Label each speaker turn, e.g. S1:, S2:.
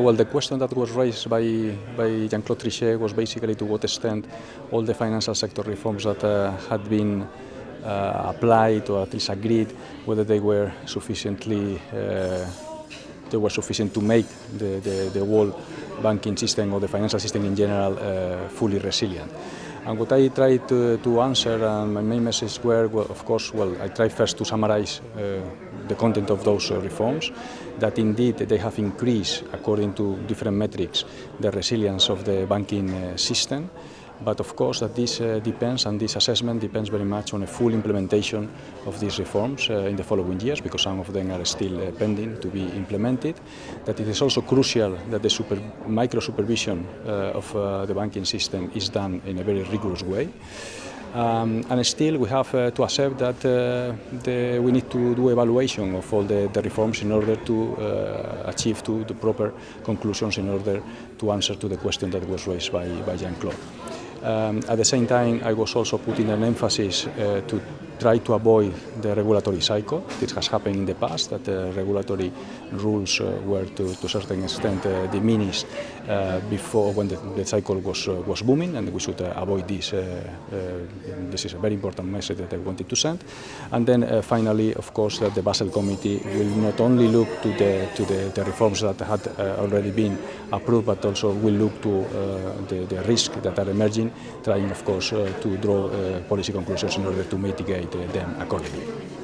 S1: Well, the question that was raised by, by Jean-Claude Trichet was basically to what extent all the financial sector reforms that uh, had been uh, applied or at least agreed, whether they were sufficiently uh, they were sufficient to make the, the, the whole banking system or the financial system in general uh, fully resilient. And what I tried to, to answer, and my main message were, well, of course, well, I tried first to summarize uh, the content of those uh, reforms, that indeed they have increased, according to different metrics, the resilience of the banking uh, system. But of course that this uh, depends and this assessment depends very much on a full implementation of these reforms in the following years because some of them are still pending to be implemented. That it is also crucial that the super, micro supervision of the banking system is done in a very rigorous way. Um, and still we have uh, to accept that uh, the, we need to do evaluation of all the, the reforms in order to uh, achieve to the proper conclusions in order to answer to the question that was raised by, by Jean-Claude. Um, at the same time, I was also putting an emphasis uh, to try to avoid the regulatory cycle. This has happened in the past, that the regulatory rules uh, were to, to a certain extent uh, diminished uh, before when the, the cycle was, uh, was booming, and we should uh, avoid this. this is a very important message that I wanted to send. And then finally, of course, that the Basel Committee will not only look to the, to the, the reforms that had already been approved, but also will look to the, the risks that are emerging, trying, of course, to draw policy conclusions in order to mitigate them accordingly.